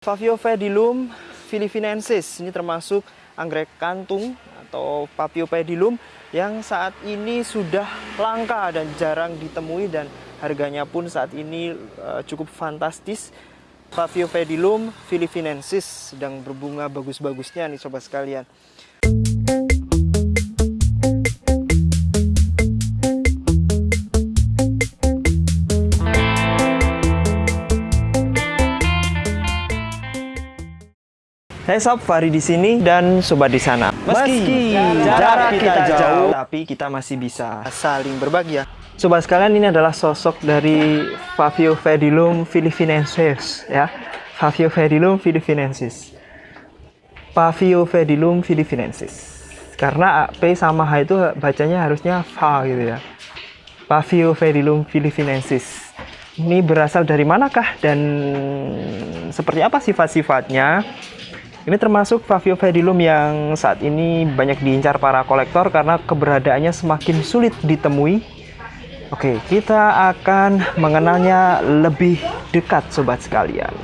Faviopedilum filifinensis ini termasuk anggrek kantung atau Papiopedilum yang saat ini sudah langka dan jarang ditemui dan harganya pun saat ini uh, cukup fantastis. Faviopedilum filifinensis sedang berbunga bagus-bagusnya nih sobat sekalian. Hai sob, Fari di sini dan sobat di sana. Meski, jarak kita jauh, tapi kita masih bisa saling berbagi ya. Sobat sekalian, ini adalah sosok dari Faviopedilum filifinensis ya. Faviopedilum filifinensis. Faviopedilum filifinensis. Karena P sama H itu bacanya harusnya Fa gitu ya. Faviopedilum filifinensis. Ini berasal dari manakah dan seperti apa sifat-sifatnya? Ini termasuk Faviopedilum yang saat ini banyak diincar para kolektor karena keberadaannya semakin sulit ditemui. Oke, kita akan mengenalnya lebih dekat sobat sekalian.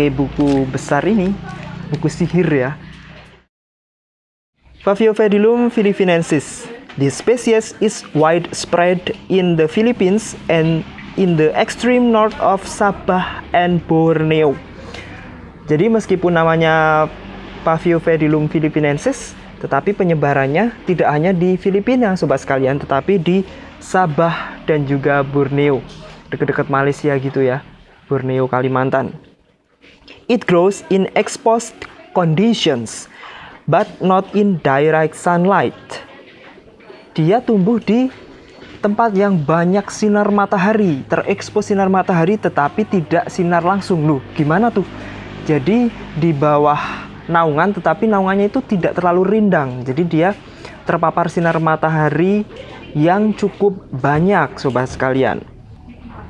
Pakai buku besar ini, buku sihir ya. Faviopedilum filifinensis. This species is widespread in the Philippines and in the extreme north of Sabah and Borneo. Jadi meskipun namanya Faviopedilum filifinensis, tetapi penyebarannya tidak hanya di Filipina sobat sekalian, tetapi di Sabah dan juga Borneo. Dekat-dekat Malaysia gitu ya. Borneo, Kalimantan. It grows in exposed conditions, but not in direct sunlight. Dia tumbuh di tempat yang banyak sinar matahari, terekspos sinar matahari tetapi tidak sinar langsung. Loh, gimana tuh? Jadi di bawah naungan tetapi naungannya itu tidak terlalu rindang. Jadi dia terpapar sinar matahari yang cukup banyak sobat sekalian.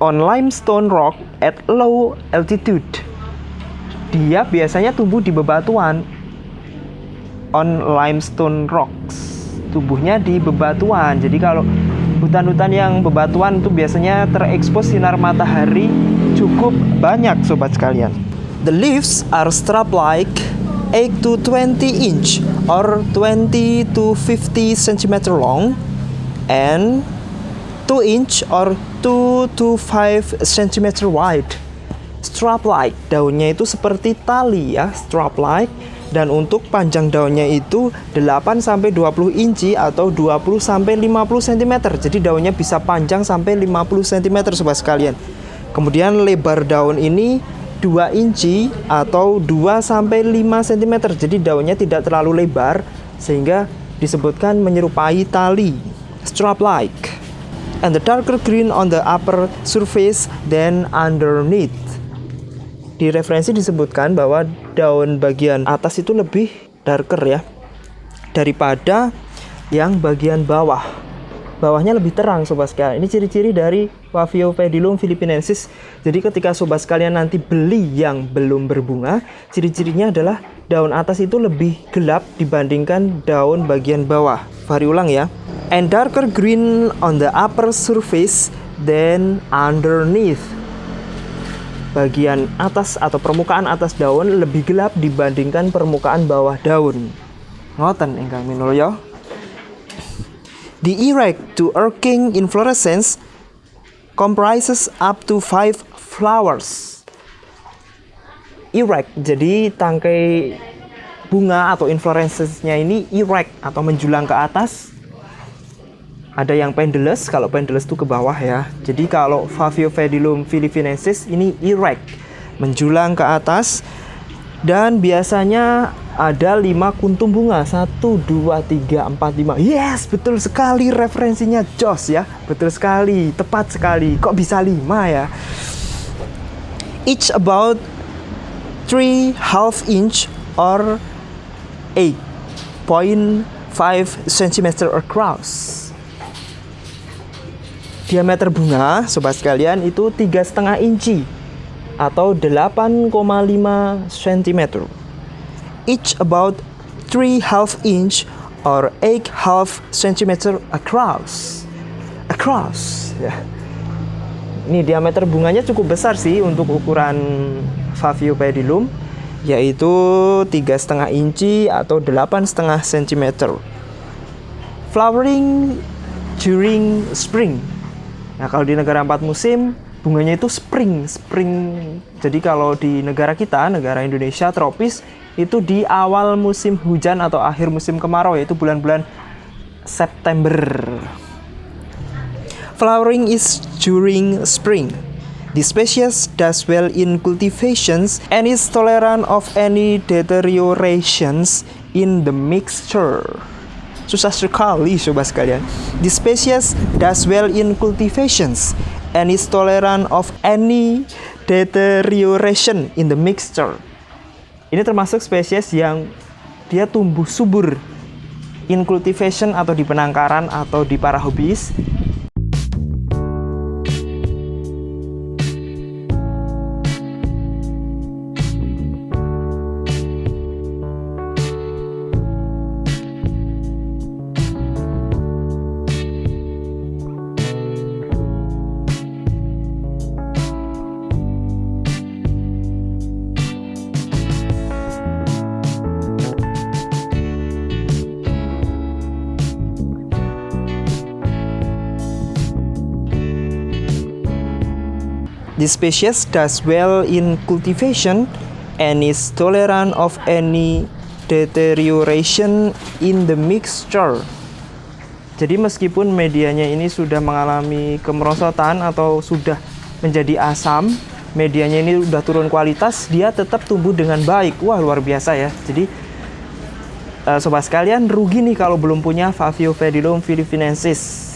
On limestone rock at low altitude dia biasanya tumbuh di bebatuan on limestone rocks. Tubuhnya di bebatuan. Jadi kalau hutan-hutan yang bebatuan itu biasanya terekspos sinar matahari cukup banyak sobat sekalian. The leaves are strap like 8 to 20 inch or 20 to 50 cm long and 2 inch or 2 to 5 cm wide strap like daunnya itu seperti tali ya strap like dan untuk panjang daunnya itu 8 sampai 20 inci atau 20 sampai 50 cm jadi daunnya bisa panjang sampai 50 cm sobat sekalian. Kemudian lebar daun ini 2 inci atau 2 sampai 5 cm jadi daunnya tidak terlalu lebar sehingga disebutkan menyerupai tali strap like. And the darker green on the upper surface than underneath di referensi disebutkan bahwa daun bagian atas itu lebih darker ya daripada yang bagian bawah. Bawahnya lebih terang sobat sekalian. Ini ciri-ciri dari Waviopedilum filipinensis. Jadi ketika sobat sekalian nanti beli yang belum berbunga, ciri-cirinya adalah daun atas itu lebih gelap dibandingkan daun bagian bawah. Fari ulang ya. And darker green on the upper surface than underneath bagian atas atau permukaan atas daun lebih gelap dibandingkan permukaan bawah daun. Ngoten ingkang minulya. The erect to arcing inflorescence comprises up to five flowers. Erect, jadi tangkai bunga atau inflorescence-nya ini erect atau menjulang ke atas ada yang pendulous kalau pendulous itu ke bawah ya. Jadi kalau Faviopedilum filifinensis ini erect menjulang ke atas dan biasanya ada lima kuntum bunga. Satu dua tiga empat lima. Yes betul sekali referensinya Jos ya. Betul sekali tepat sekali. Kok bisa lima ya? Each about three half inch or eight point 5 cm across. Diameter bunga, sobat sekalian, itu tiga setengah inci atau 8,5 cm. Each about 3 half inch or 8 half cm across. Across, ya. Ini diameter bunganya cukup besar sih untuk ukuran Favio pedilum yaitu tiga setengah inci atau delapan setengah cm. Flowering during spring. Nah kalau di negara empat musim bunganya itu spring, spring. Jadi kalau di negara kita, negara Indonesia tropis itu di awal musim hujan atau akhir musim kemarau yaitu bulan-bulan September. Flowering is during spring. The species does well in cultivations and is tolerant of any deteriorations in the mixture. Susah sekali sobat sekalian. The species does well in cultivations and is tolerant of any deterioration in the mixture. Ini termasuk spesies yang dia tumbuh subur in cultivation atau di penangkaran atau di para hobis This species does well in cultivation and is tolerant of any deterioration in the mixture. Jadi meskipun medianya ini sudah mengalami kemerosotan atau sudah menjadi asam, medianya ini sudah turun kualitas, dia tetap tumbuh dengan baik. Wah, luar biasa ya. Jadi uh, sobat sekalian, rugi nih kalau belum punya Faviovedilum philippinensis.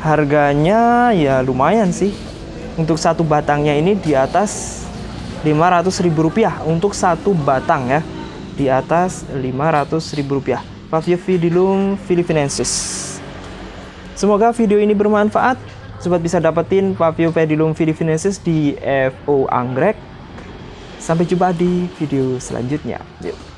Harganya ya lumayan sih untuk satu batangnya ini di atas Rp500.000 untuk satu batang ya di atas Rp500.000 Faviovidilum philippinensis semoga video ini bermanfaat. Sobat bisa dapetin Faviovidilum philippinensis di FO Anggrek. Sampai jumpa di video selanjutnya. Yuk